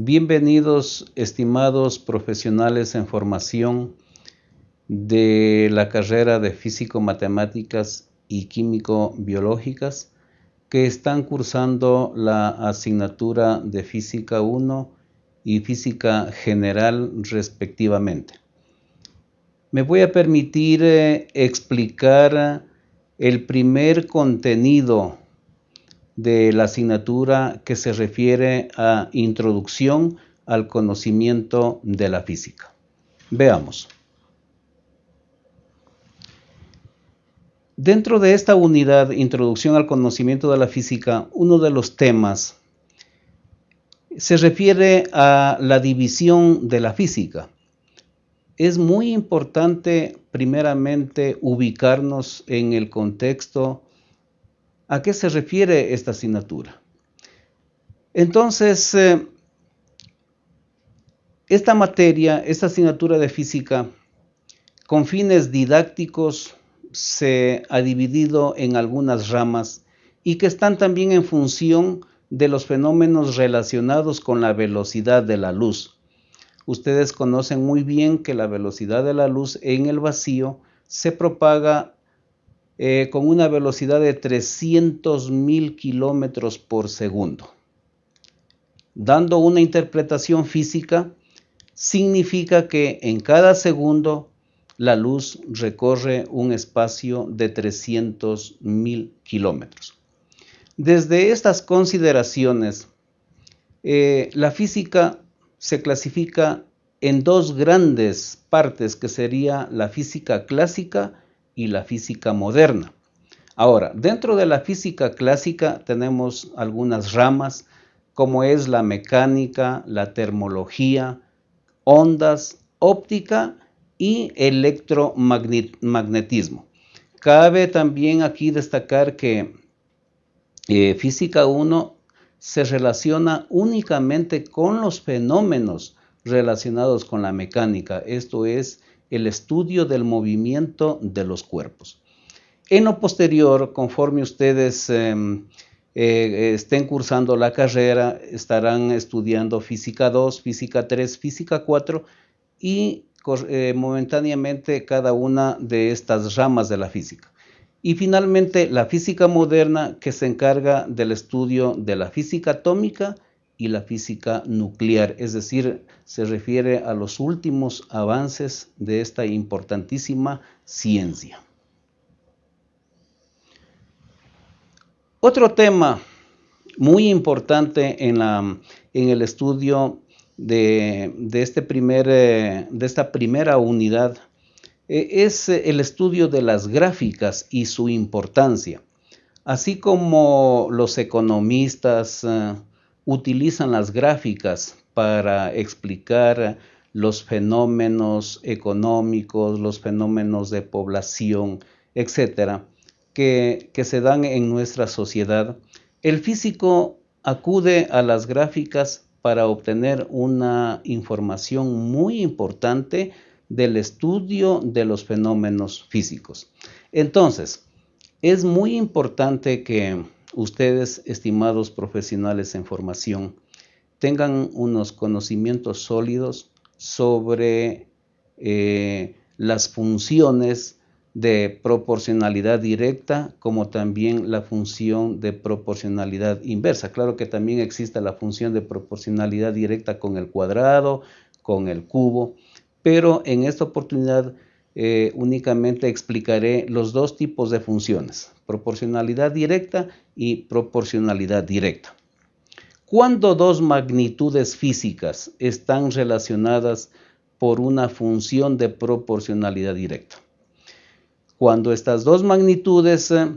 Bienvenidos, estimados profesionales en formación de la carrera de Físico-Matemáticas y Químico-Biológicas que están cursando la asignatura de Física 1 y Física General respectivamente. Me voy a permitir eh, explicar el primer contenido de la asignatura que se refiere a introducción al conocimiento de la física. Veamos. Dentro de esta unidad, Introducción al conocimiento de la física, uno de los temas se refiere a la división de la física. Es muy importante primeramente ubicarnos en el contexto ¿A qué se refiere esta asignatura? Entonces, eh, esta materia, esta asignatura de física, con fines didácticos, se ha dividido en algunas ramas y que están también en función de los fenómenos relacionados con la velocidad de la luz. Ustedes conocen muy bien que la velocidad de la luz en el vacío se propaga eh, con una velocidad de 300 mil kilómetros por segundo. Dando una interpretación física, significa que en cada segundo la luz recorre un espacio de 300 mil kilómetros. Desde estas consideraciones, eh, la física se clasifica en dos grandes partes, que sería la física clásica y la física moderna. Ahora, dentro de la física clásica tenemos algunas ramas como es la mecánica, la termología, ondas, óptica y electromagnetismo. Cabe también aquí destacar que eh, física 1 se relaciona únicamente con los fenómenos relacionados con la mecánica, esto es el estudio del movimiento de los cuerpos. En lo posterior, conforme ustedes em, eh, estén cursando la carrera, estarán estudiando física 2, física 3, física 4 y eh, momentáneamente cada una de estas ramas de la física. Y finalmente la física moderna que se encarga del estudio de la física atómica y la física nuclear, es decir, se refiere a los últimos avances de esta importantísima ciencia. Otro tema muy importante en, el estudio de, este primer, eh, de esta primera unidad eh, es el estudio de las gráficas y su importancia. Así como los economistas, eh, utilizan las gráficas para explicar los fenómenos económicos, los fenómenos de población, etcétera, que, que se dan en nuestra sociedad. El físico acude a las gráficas para obtener una información muy importante del estudio de los fenómenos físicos. Entonces, es muy importante que ustedes, estimados profesionales en formación, tengan unos conocimientos sólidos sobre eh, las funciones de proporcionalidad directa como también la función de proporcionalidad inversa. Claro que también existe la función de proporcionalidad directa con el cuadrado, con el cubo, pero en esta oportunidad eh, únicamente explicaré los dos tipos de funciones, proporcionalidad directa y proporcionalidad directa. Cuando dos magnitudes físicas están relacionadas por una función de proporcionalidad directa. Cuando estas dos magnitudes, eh,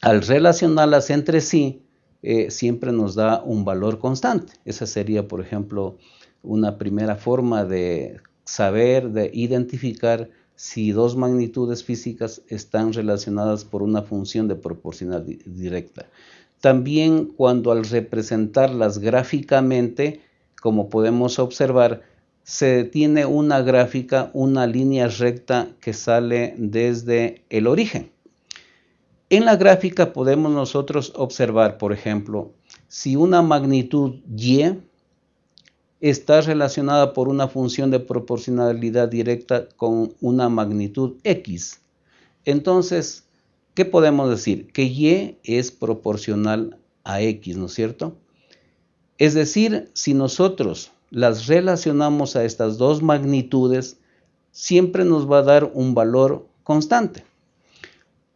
al relacionarlas entre sí, eh, siempre nos da un valor constante. Esa sería, por ejemplo, una primera forma de saber, de identificar si dos magnitudes físicas están relacionadas por una función de proporcional directa. También cuando al representarlas gráficamente, como podemos observar, se tiene una gráfica, una línea recta que sale desde el origen. En la gráfica podemos nosotros observar, por ejemplo, si una magnitud y está relacionada por una función de proporcionalidad directa con una magnitud x. Entonces, ¿qué podemos decir? Que y es proporcional a x, ¿no es cierto? Es decir, si nosotros las relacionamos a estas dos magnitudes, siempre nos va a dar un valor constante.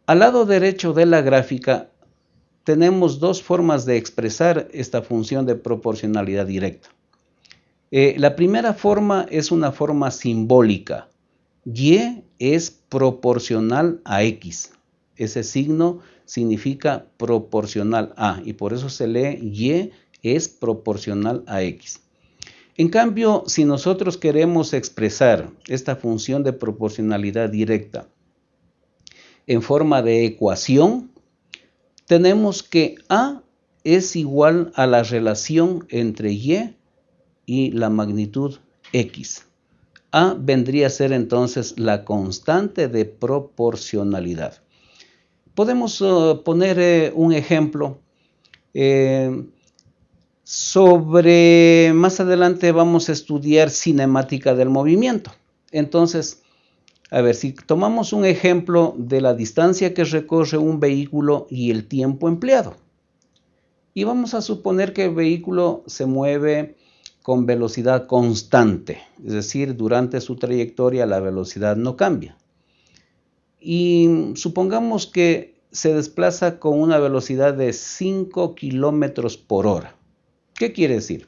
Al lado derecho de la gráfica tenemos dos formas de expresar esta función de proporcionalidad directa. Eh, la primera forma es una forma simbólica. Y es proporcional a X. Ese signo significa proporcional a y por eso se lee Y es proporcional a X. En cambio, si nosotros queremos expresar esta función de proporcionalidad directa en forma de ecuación, tenemos que A es igual a la relación entre Y y la magnitud X. A vendría a ser entonces la constante de proporcionalidad. Podemos uh, poner eh, un ejemplo eh, sobre, más adelante vamos a estudiar cinemática del movimiento. Entonces, a ver, si tomamos un ejemplo de la distancia que recorre un vehículo y el tiempo empleado. Y vamos a suponer que el vehículo se mueve con velocidad constante, es decir, durante su trayectoria la velocidad no cambia. Y supongamos que se desplaza con una velocidad de 5 kilómetros por hora. ¿Qué quiere decir?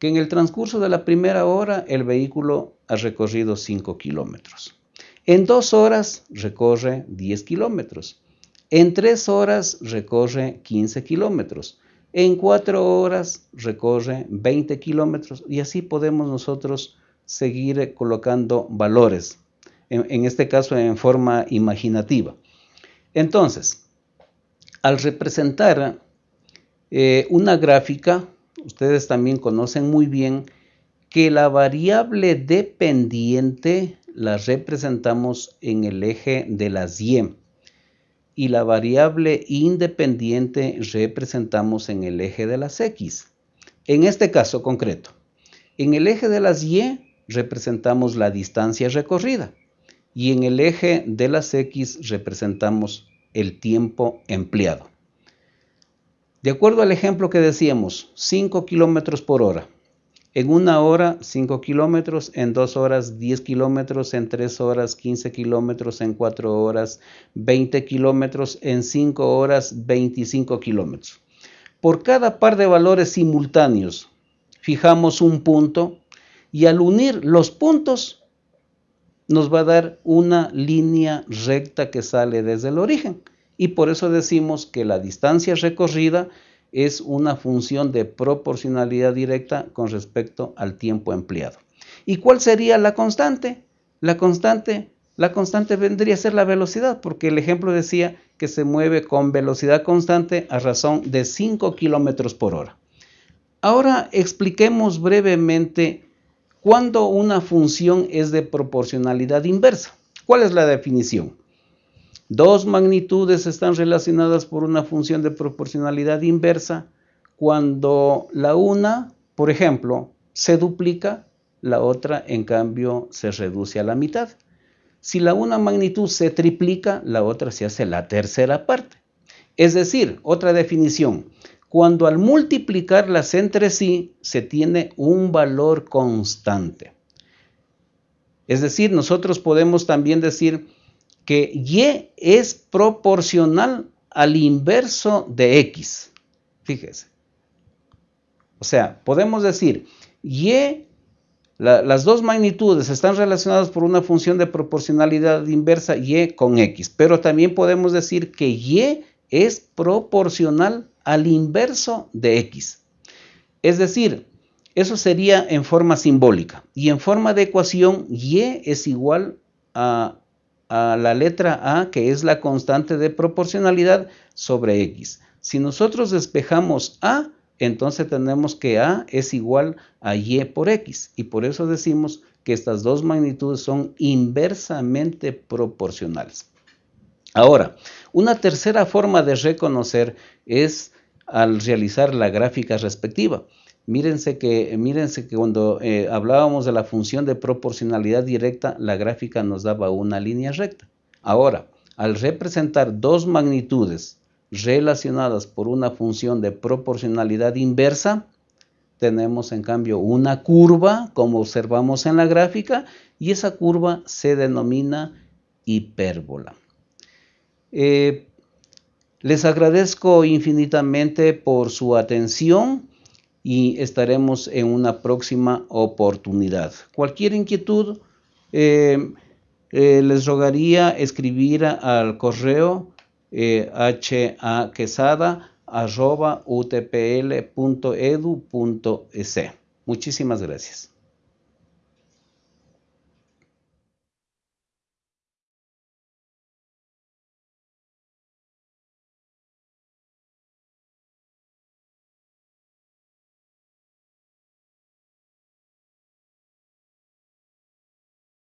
Que en el transcurso de la primera hora el vehículo ha recorrido 5 kilómetros. En dos horas recorre 10 kilómetros. En tres horas recorre 15 kilómetros. En cuatro horas recorre 20 kilómetros y así podemos nosotros seguir colocando valores, en, este caso en forma imaginativa. Entonces, al representar eh, una gráfica, ustedes también conocen muy bien que la variable dependiente la representamos en el eje de las y y la variable independiente representamos en el eje de las x. En este caso concreto, en el eje de las y representamos la distancia recorrida y en el eje de las x representamos el tiempo empleado. De acuerdo al ejemplo que decíamos, 5 kilómetros por hora. En una hora 5 kilómetros, en dos horas 10 kilómetros, en tres horas 15 kilómetros, en cuatro horas 20 kilómetros, en cinco horas 25 kilómetros. Por cada par de valores simultáneos fijamos un punto y al unir los puntos nos va a dar una línea recta que sale desde el origen y por eso decimos que la distancia recorrida es una función de proporcionalidad directa con respecto al tiempo empleado. ¿Y cuál sería la constante? La constante, la constante vendría a ser la velocidad, porque el ejemplo decía que se mueve con velocidad constante a razón de 5 kilómetros por hora. Ahora expliquemos brevemente cuándo una función es de proporcionalidad inversa. ¿Cuál es la definición? Dos magnitudes están relacionadas por una función de proporcionalidad inversa cuando la una, por ejemplo, se duplica, la otra en cambio se reduce a la mitad. Si la una magnitud se triplica, la otra se hace la tercera parte. Es decir, otra definición, cuando al multiplicarlas entre sí se tiene un valor constante. Es decir, nosotros podemos también decir que y es proporcional al inverso de x. Fíjese. O sea, podemos decir y, las dos magnitudes están relacionadas por una función de proporcionalidad inversa y con x, pero también podemos decir que y es proporcional al inverso de x. Es decir, eso sería en forma simbólica. Y en forma de ecuación, y es igual a a la letra A, que es la constante de proporcionalidad, sobre X. Si nosotros despejamos A, entonces tenemos que A es igual a Y por X. Y por eso decimos que estas dos magnitudes son inversamente proporcionales. Ahora, una tercera forma de reconocer es al realizar la gráfica respectiva. Mírense que, mírense que cuando eh, hablábamos de la función de proporcionalidad directa, la gráfica nos daba una línea recta. Ahora, al representar dos magnitudes relacionadas por una función de proporcionalidad inversa, tenemos en cambio una curva, como observamos en la gráfica, y esa curva se denomina hipérbola. Eh, les agradezco infinitamente por su atención y estaremos en una próxima oportunidad. Cualquier inquietud, eh, eh, les rogaría escribir al correo eh, haquesada.utpl.edu.es. Muchísimas gracias.